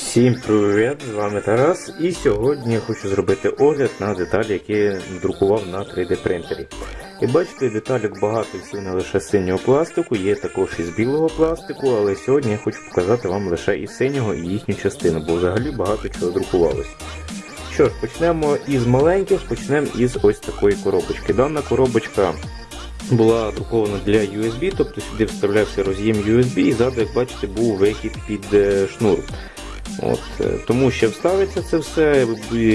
Всім привіт! З вами Тарас. І сьогодні я хочу зробити огляд на деталі, які я друкував на 3D принтері. І бачите, деталік багато всього не лише з синього пластику, є також і з білого пластику, але сьогодні я хочу показати вам лише із синього і їхню частину, бо взагалі багато чого друкувалось. Що ж, почнемо із маленьких, почнемо із ось такої коробочки. Дана коробочка була друкована для USB, тобто сюди вставлявся роз'єм USB і ззаду, як бачите, був вихід під е, шнур. От, е, Тому ще вставиться це все,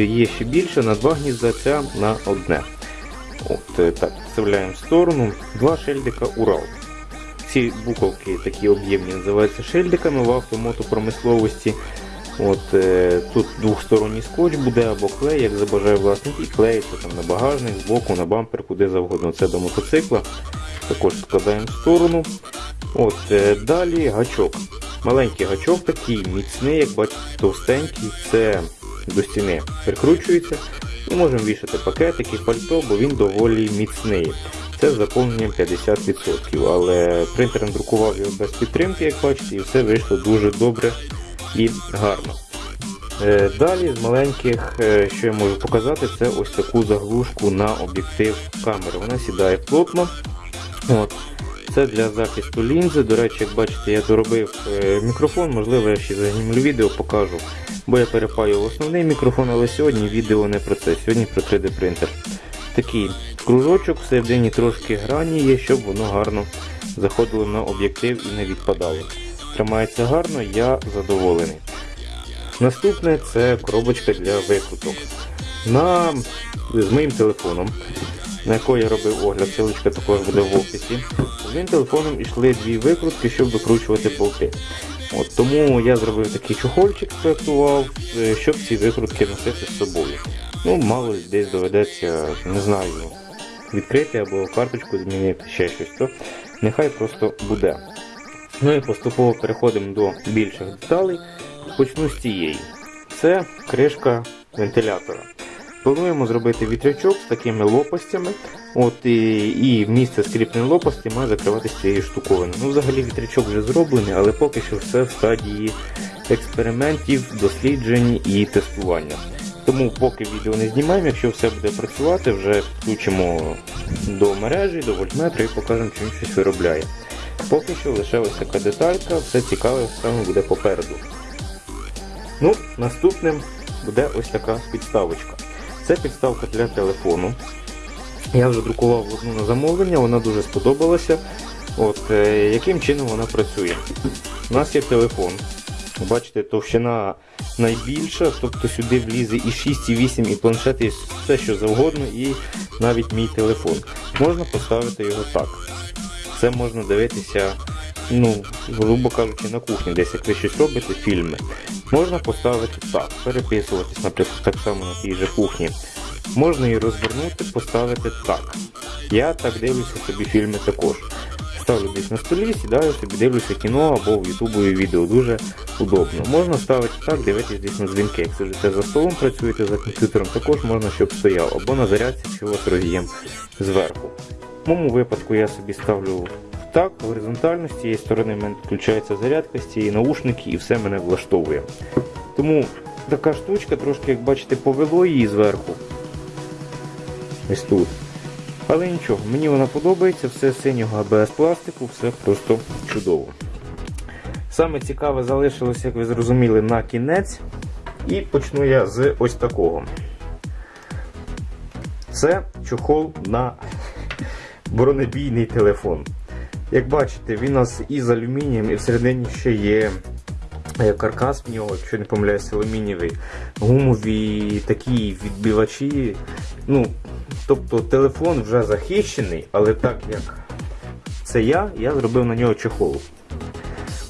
є ще більше на два гнізда, на одне. От, е, так, Вставляємо в сторону. Два шильдика Урал. Ці буковки такі об'ємні називаються шильдиками в автомотопромисловості. От, е, Тут двохсторонній скотч буде або клей, як забажає власник, і клеїться там на багажник, збоку, на бампер, куди завгодно. Це до мотоцикла. Також складаємо в сторону. От, Далі гачок. Маленький гачок такий, міцний, як бачите, товстенький, це до стіни прикручується. І можемо вішати пакетики, пальто, бо він доволі міцний. Це з заповненням 50%, але принтер друкував його без підтримки, як бачите, і все вийшло дуже добре і гарно. Е, Далі з маленьких, е, що я можу показати, це ось таку заглушку на об'єктив камери. Вона сідає плотно. От. Це для захисту лінзи. До речі, як бачите, я доробив е, мікрофон, можливо, я ще заgnімлю відео покажу, бо я перепаю основний мікрофон, але сьогодні відео не про це, сьогодні про 3D принтер. Такий кружочок, всередині трошки грані є, щоб воно гарно заходило на об'єктив і не відпадало. Тримається гарно, я задоволений. Наступне це коробочка для викруток. На, З моїм телефоном, на якої я робив огляд, ссылочка також буде в описі. Моїм телефоном йшли дві викрутки, щоб викручувати болти. От, Тому я зробив такий чохольчик, спроектував, е, щоб ці викрутки носити з собою. Ну, Мало десь доведеться, не знаю, відкрити або карточку змінити, ще щось, то нехай просто буде. Ну і поступово переходимо до більших деталей. Почну з цієї. Це кришка вентилятора. Плануємо зробити вітрячок з такими лопастями. От І і місце скріпленої лопасті має закриватися цією штуковиною. Ну, Взагалі вітрячок вже зроблений, але поки що все в стадії експериментів, досліджень і тестування. Тому поки відео не знімаємо, якщо все буде працювати, вже включимо до мережі, до вольтметра і покажемо, чим щось виробляє. Поки що лише ось така деталька, все цікаве саме буде попереду. Ну, Наступним буде ось така підставочка. Це підставка для телефону. Я вже друкував одну на замовлення, вона дуже сподобалася. От, е, Яким чином вона працює? У нас є телефон. Бачите, товщина найбільша, тобто сюди влізе і 6, і 8, і планшет, і все що завгодно, і навіть мій телефон. Можна поставити його так. Це можна дивитися, ну, грубо кажучи, на кухні, десь як ви щось робите, фільми. Можна поставити так, переписуватись, наприклад, так само на тій же кухні. Можна її розвернути, поставити так. Я так дивлюся собі фільми також. Ставлю десь на столі, сідаю собі, дивлюся кіно або в ютубові відео. Дуже удобно. Можна ставити так, дивитися десь на дзвінки. Якщо сидите за столом, працюєте за комп'ютером, також можна, щоб стояв, або на зарядці, вас роз'єм зверху. В моєму випадку я собі ставлю так, горизонтально, з цієї сторони в мене включається зарядка, з цієї наушники і все мене влаштовує. Тому така штучка, трошки, як бачите, повело її зверху. Ось тут. Але нічого, мені вона подобається, все синього АБС пластику, все просто чудово. Саме цікаве залишилося, як ви зрозуміли, на кінець. І почну я з ось такого. Це чохол на бронебійний телефон. Як бачите, він у нас із алюмінієм і всередині ще є е, каркас в нього, якщо не помиляюсь, алюмінієвий, гумові такі відбивачі. Ну, Тобто телефон вже захищений, але так як це я, я зробив на нього чехол.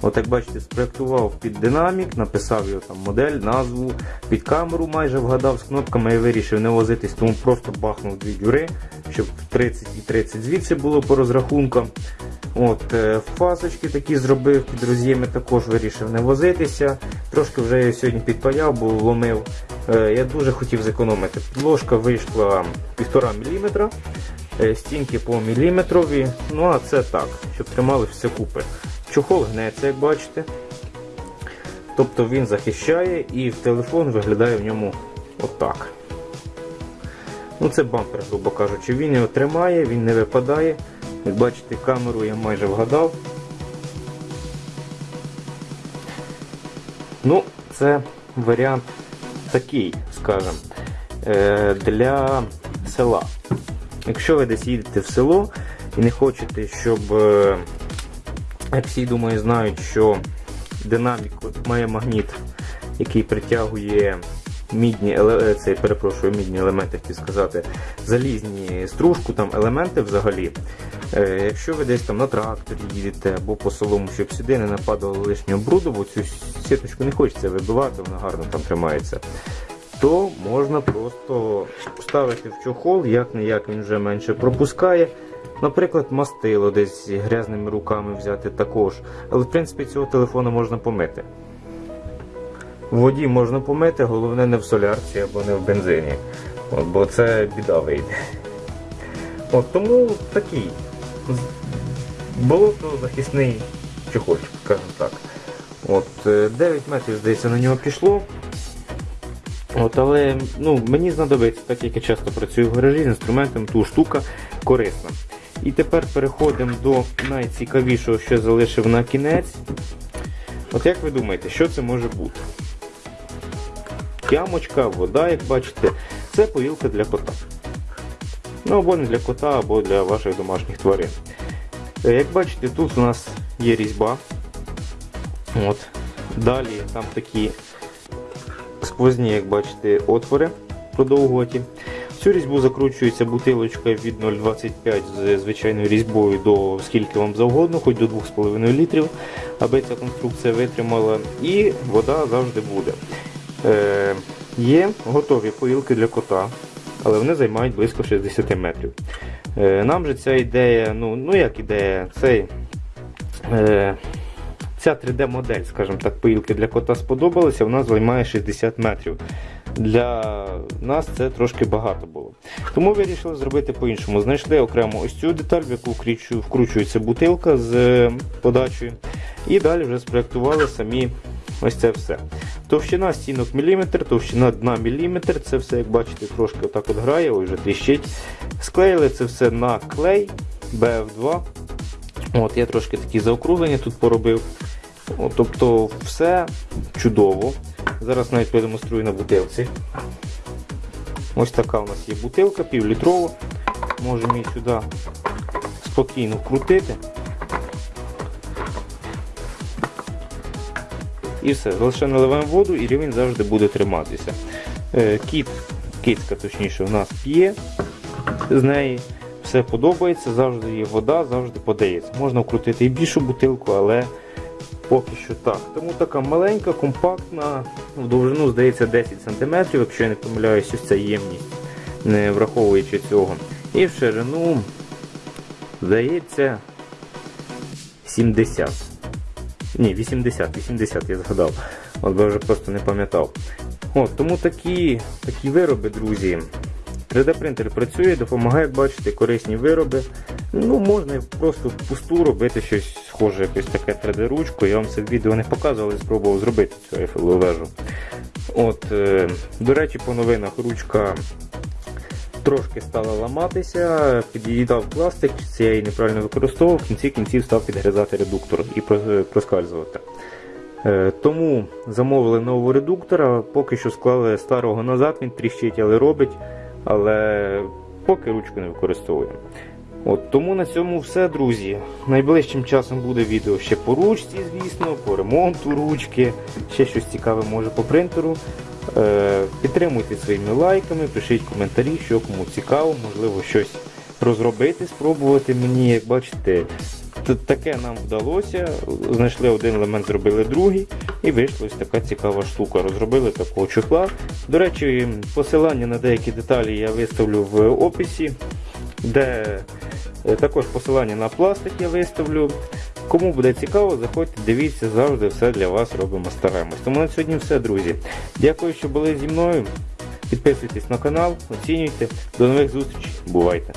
От як бачите, спроектував під динамік, написав його там модель, назву, під камеру майже вгадав з кнопками і вирішив не возитись, тому просто бахнув дві дюри, щоб 30 і 30 звідси було по розрахункам. От, е, Фасочки такі зробив, під роз'єми також вирішив не возитися. Трошки вже я сьогодні підпаяв, бо ломив. Е, я дуже хотів зекономити. Ложка вийшла 1,5 мм, е, стінки по міліметрові. Ну а це так, щоб тримали все купи. Чохол гнеться, як бачите. Тобто він захищає і телефон виглядає в ньому отак. Ну Це бампер, грубо кажучи. Він його тримає, він не випадає. Як бачите, камеру я майже вгадав. Ну, це варіант такий, скажімо, е, для села. Якщо ви десь їдете в село і не хочете, щоб, е, як всі думаю, знають, що динамік має магніт, який притягує мідні, е, перепрошую, мідні елементи, хотів сказати, залізні стружку, там елементи взагалі. Е, Якщо ви десь там на тракторі їдете або по солому, щоб сюди не нападало лишнього бруду, бо цю сіточку не хочеться вибивати, вона гарно там тримається, то можна просто ставити в чохол, як не як він вже менше пропускає. Наприклад, мастило десь грязними руками взяти також. Але в принципі цього телефону можна помити. Воді можна помити, головне не в солярці або не в бензині. От, бо це біда вийде. От тому такий болотозахисний чохольчик, скажімо так. От, е, 9 метрів, здається, на нього пішло. От, але ну, мені знадобиться, так як я часто працюю в гаражі з інструментом, ту штука корисна. І тепер переходимо до найцікавішого, що залишив на кінець. От як ви думаєте, що це може бути? Ямочка, вода, як бачите, це поїлка для кота. Ну або не для кота, або для ваших домашніх тварин. Е, Як бачите, тут у нас є різьба. От. Далі там такі сквозні, як бачите, отвори продовгуваті. В цю різьбу закручується бутилочка від 0,25 з звичайною різьбою до скільки вам завгодно, хоч до 2,5 літрів, аби ця конструкція витримала. І вода завжди буде. Е, є готові поїлки для кота, але вони займають близько 60 метрів. Е, нам же ця ідея, ну, ну як ідея, цей. Е, Ця 3D-модель, скажімо так, поїлки для кота сподобалася, вона займає 60 метрів. Для нас це трошки багато було. Тому вирішили зробити по-іншому. Знайшли окремо ось цю деталь, в яку вкручується бутилка з е, подачею. І далі вже спроектували самі ось це все. Товщина стінок міліметр, товщина дна міліметр. Це все, як бачите, трошки отак от грає, ось вже тріщить. Склеїли це все на клей BF2. От, я трошки такі заокруглення тут поробив. От, тобто все чудово. Зараз навіть продемонструю на бутилці. Ось така у нас є бутилка, півлітрова. Можемо її сюди спокійно вкрутити. І все, лише наливаємо воду і рівень завжди буде триматися. Е, Кіт, кицька точніше, у нас п'є з неї. Все подобається, завжди є вода, завжди подається. Можна вкрутити і більшу бутилку, але поки що так. Тому така маленька, компактна, в довжину здається 10 см, якщо я не помиляюсь, ось ця ємність, не враховуючи цього. І в ширину, здається, 70. Ні, 80, 80 я згадав. От би вже просто не пам'ятав. От, тому такі, такі вироби, друзі. 3D-принтер працює, допомагає бачити корисні вироби. Ну, можна просто впусту робити щось схоже, якось таке 3D-ручку. Я вам це в відео не показував, але спробував зробити цю ефелову вежу. От, е, до речі, по новинах ручка трошки стала ламатися, під'їдав пластик, чи я її неправильно використовував, в кінці кінців став підгризати редуктор і проскальзувати. Е, Тому замовили нового редуктора, поки що склали старого назад, він тріщить, але робить, але поки ручку не використовуємо. От, тому на цьому все, друзі. Найближчим часом буде відео ще по ручці, звісно, по ремонту ручки, ще щось цікаве може по принтеру. Е, підтримуйте своїми лайками, пишіть коментарі, що кому цікаво, можливо, щось розробити, спробувати мені. Як бачите, таке нам вдалося. Знайшли один елемент, зробили другий, і вийшла ось така цікава штука. Розробили такого чохла. До речі, посилання на деякі деталі я виставлю в описі, де е, також посилання на пластик я виставлю. Кому буде цікаво, заходьте, дивіться, завжди все для вас робимо, стараємось. Тому на сьогодні все, друзі. Дякую, що були зі мною. Підписуйтесь на канал, оцінюйте. До нових зустрічей. Бувайте!